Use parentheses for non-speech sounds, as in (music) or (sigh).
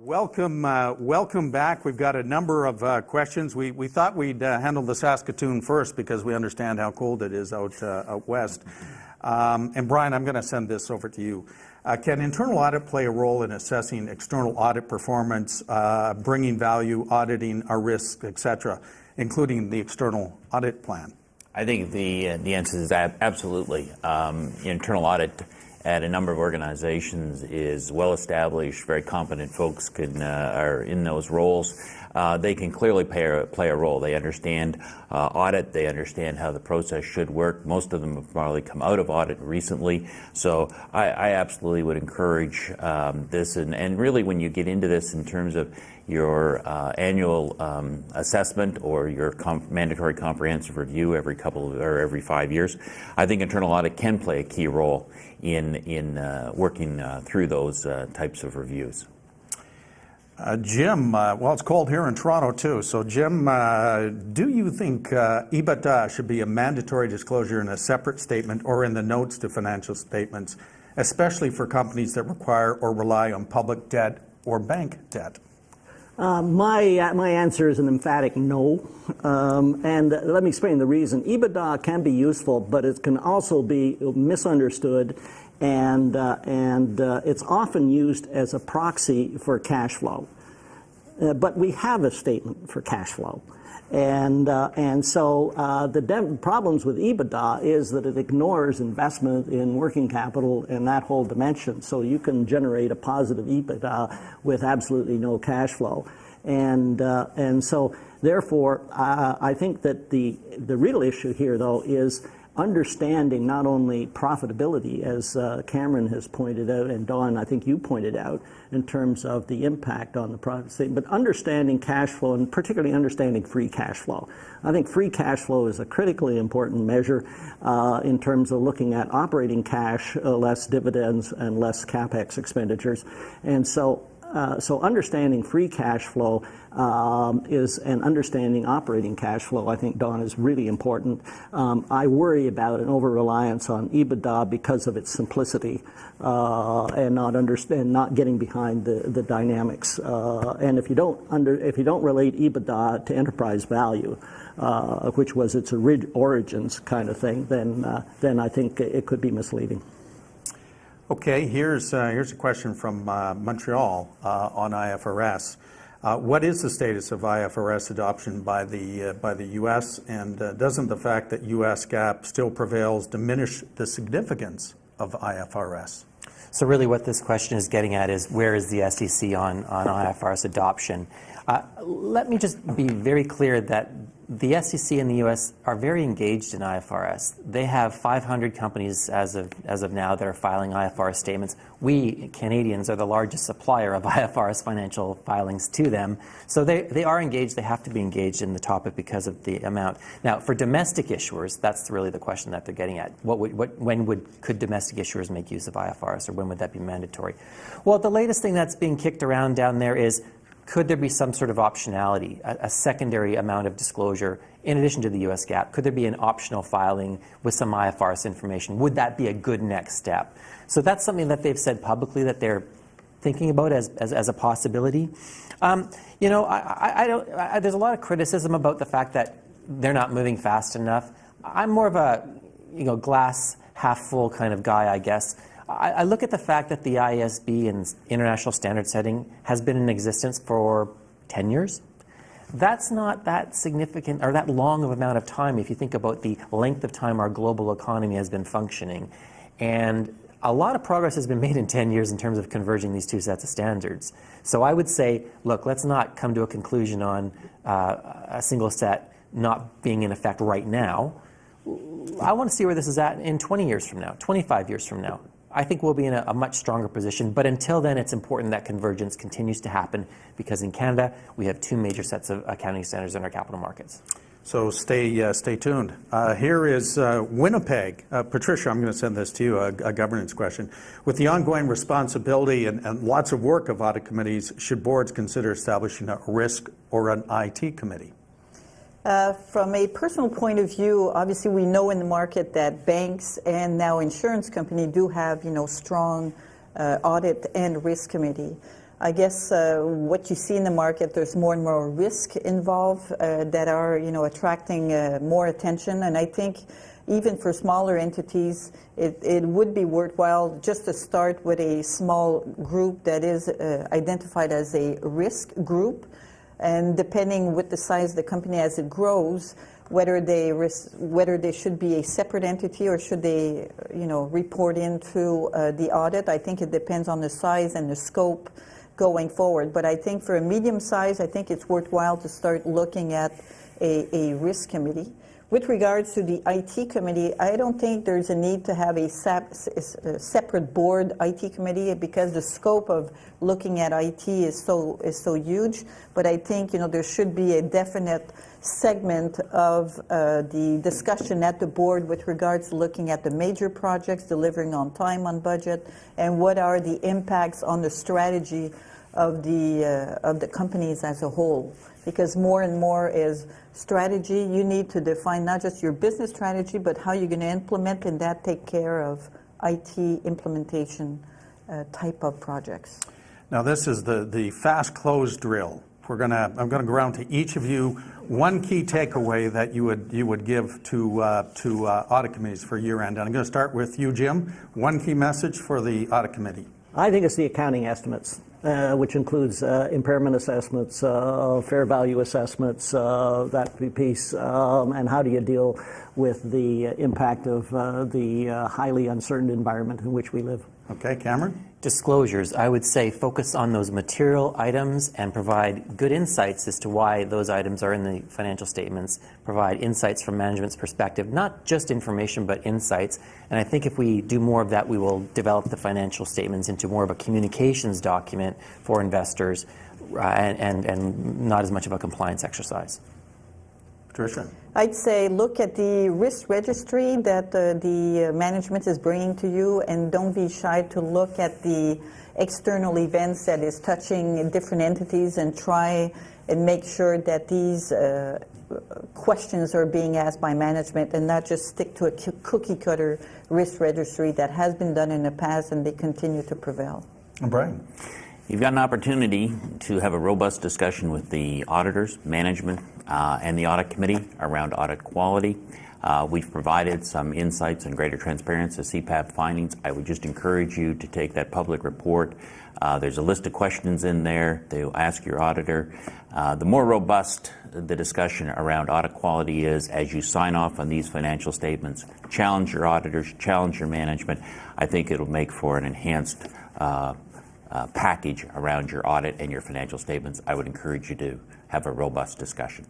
Welcome, uh, welcome back. We've got a number of uh, questions. We, thought we'd uh, handle the Saskatoon first because we understand how cold it is out, west. Um, and Brian, I'm going to send this over to you. Can internal audit play a role in assessing external audit performance, bringing value, auditing our risks, et cetera, including the external audit plan? I think the, the answer is absolutely. Um, internal audit at a number of organizations is well established, very competent folks can, uh, are in those roles. Uh, they can clearly play a, play a role. They understand uh, audit, they understand how the process should work. Most of them have probably come out of audit recently. So I, I absolutely would encourage um, this. And, and really, when you get into this in terms of your uh, annual um, assessment or your comp mandatory comprehensive review every couple of, or every five years, I think internal audit can play a key role in, in uh, working uh, through those uh, types of reviews. Uh, Jim, uh, well, it's cold here in Toronto too. So, Jim, do you think EBITDA should be a mandatory disclosure in a separate statement or in the notes to financial statements, especially for companies that require or rely on public debt or bank debt? Uh, my, uh, my answer is an emphatic no. Um, and let me explain the reason. EBITDA can be useful, but it can also be misunderstood, and, uh, and uh, it's often used as a proxy for cash flow. Uh, but we have a statement for cash flow. And, uh, and so uh, the problems with EBITDA is that it ignores investment in working capital and that whole dimension. So you can generate a positive EBITDA with absolutely no cash flow. And, uh, and so therefore, uh, I think that the, the real issue here, though, is understanding not only profitability, as uh, Cameron has pointed out, and Don, I think you pointed out, in terms of the impact on the profit but understanding cash flow and particularly understanding free cash flow. I think free cash flow is a critically important measure uh, in terms of looking at operating cash, uh, less dividends and less capex expenditures. And so uh, so understanding free cash flow um, is and understanding operating cash flow, I think, Don, is really important. Um, I worry about an over-reliance on EBITDA because of its simplicity uh, and not understand, not getting behind the, the dynamics. Uh, and if you don't under, if you don't relate EBITDA to enterprise value, uh, which was its origins kind of thing, then uh, then I think it could be misleading. Okay, here's, uh, here's a question from uh, Montreal uh, on IFRS. Uh, what is the status of IFRS adoption by the, uh, by the U.S., and uh, doesn't the fact that U.S. GAAP still prevails diminish the significance of IFRS? So really what this question is getting at is where is the SEC on, on IFRS adoption? let me just be very clear that the SEC in the U.S. are very engaged in IFRS. They have 500 companies as of, as of now that are filing IFRS statements. We, Canadians, are the largest supplier of (laughs) IFRS financial filings to them. So they, they are engaged. They have to be engaged in the topic because of the amount. Now, for domestic issuers, that's really the question that they're getting at. What would, what, when would, could domestic issuers make use of IFRS, or when would that be mandatory? Well, the latest thing that's being kicked around down there is could there be some sort of optionality, a, a, secondary amount of disclosure in addition to the US GAAP? Could there be an optional filing with some IFRS information? Would that be a good next step? So that's something that they've said publicly that they're thinking about as, as, as a possibility. Um, you know, I, I, I don't, I, there's a lot of criticism about the fact that they're not moving fast enough. I'm more of a, you know, glass half full kind of guy, I guess. I, I look at the fact that the IASB and international standard setting has been in existence for 10 years. That's not that significant or that long of amount of time if you think about the length of time our global economy has been functioning. And a lot of progress has been made in 10 years in terms of converging these two sets of standards. So I would say, look, let's not come to a conclusion on uh, a single set not being in effect right now. I want to see where this is at in 20 years from now, 25 years from now. I think we'll be in a, a, much stronger position. But until then, it's important that convergence continues to happen because in Canada, we have two major sets of accounting standards in our capital markets. So stay, uh, stay tuned. Uh, here is uh, Winnipeg. Uh, Patricia, I'm going to send this to you, a, a, governance question. With the ongoing responsibility and, and lots of work of audit committees, should boards consider establishing a risk or an IT committee? Uh, from a personal point of view, obviously we know in the market that banks and now insurance company do have, you know, strong uh, audit and risk committee. I guess uh, what you see in the market, there's more and more risk involved uh, that are, you know, attracting uh, more attention. And I think even for smaller entities, it, it would be worthwhile just to start with a small group that is identified as a risk group. And depending with the size of the company as it grows, whether they whether they should be a separate entity or should they, you know, report into uh, the audit. I think it depends on the size and the scope going forward. But I think for a medium size, I think it's worthwhile to start looking at a, a risk committee. With regards to the IT committee, I don't think there's a need to have a, separate board IT committee because the scope of looking at IT is so is so huge. But I think you know there should be a definite segment of uh, the discussion at the board with regards to looking at the major projects, delivering on time, on budget, and what are the impacts on the strategy of the uh, of the companies as a whole. Because more and more is strategy. You need to define not just your business strategy, but how you're going to implement and that take care of IT implementation uh, type of projects. Now, this is the, the fast close drill. We're gonna, I'm gonna go around to each of you, one key takeaway that you would, you would give to, uh, to uh, audit committees for year end. And I'm gonna start with you, Jim. One key message for the audit committee. I think it's the accounting estimates, uh, which includes uh, impairment assessments, uh, fair value assessments, uh, that piece, um, and how do you deal with the impact of uh, the highly uncertain environment in which we live. Okay, Cameron? Disclosures, I would say focus on those material items and provide good insights as to why those items are in the financial statements. Provide insights from management's perspective, not just information, but insights. And I think if we do more of that, we will develop the financial statements into more of a communications document for investors uh, and, and, and not as much of a compliance exercise. Patricia? I'd say look at the risk registry that uh, the uh, management is bringing to you and don't be shy to look at the external events that is touching different entities and try and make sure that these uh, questions are being asked by management and not just stick to a cookie cutter risk registry that has been done in the past and they continue to prevail. Brian? You've got an opportunity to have a robust discussion with the auditors, management, uh, and the audit committee around audit quality. Uh, we've provided some insights and greater transparency to CPAB findings. I would just encourage you to take that public report. Uh, there's a list of questions in there They'll ask your auditor. Uh, the more robust the discussion around audit quality is as you sign off on these financial statements, challenge your auditors, challenge your management, I think it'll make for an enhanced uh, uh, package around your audit and your financial statements, I would encourage you to have a robust discussion.